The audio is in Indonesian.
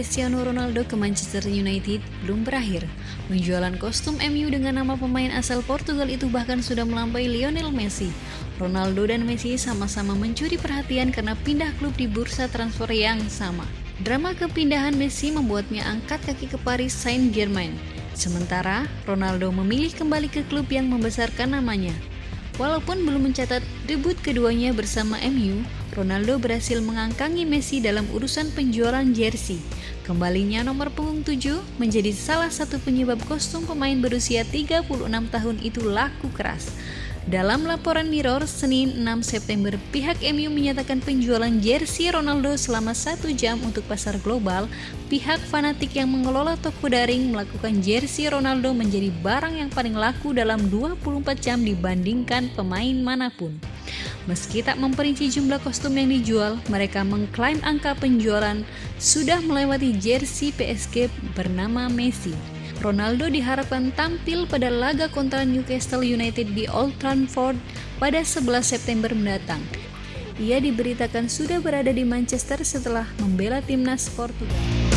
Ronaldo ke Manchester United belum berakhir. Penjualan kostum MU dengan nama pemain asal Portugal itu bahkan sudah melampaui Lionel Messi. Ronaldo dan Messi sama-sama mencuri perhatian karena pindah klub di bursa transfer yang sama. Drama kepindahan Messi membuatnya angkat kaki ke Paris Saint-Germain. Sementara Ronaldo memilih kembali ke klub yang membesarkan namanya. Walaupun belum mencatat debut keduanya bersama MU, Ronaldo berhasil mengangkangi Messi dalam urusan penjualan jersey. Kembalinya nomor punggung 7 menjadi salah satu penyebab kostum pemain berusia 36 tahun itu laku keras. Dalam laporan Mirror, Senin 6 September, pihak MU menyatakan penjualan jersey Ronaldo selama satu jam untuk pasar global. Pihak fanatik yang mengelola toko daring melakukan jersey Ronaldo menjadi barang yang paling laku dalam 24 jam dibandingkan pemain mana pun. Meski tak memperinci jumlah kostum yang dijual, mereka mengklaim angka penjualan sudah melewati jersey PSG bernama Messi. Ronaldo diharapkan tampil pada laga kontra Newcastle United di Old Trafford pada 11 September mendatang. Ia diberitakan sudah berada di Manchester setelah membela timnas Portugal.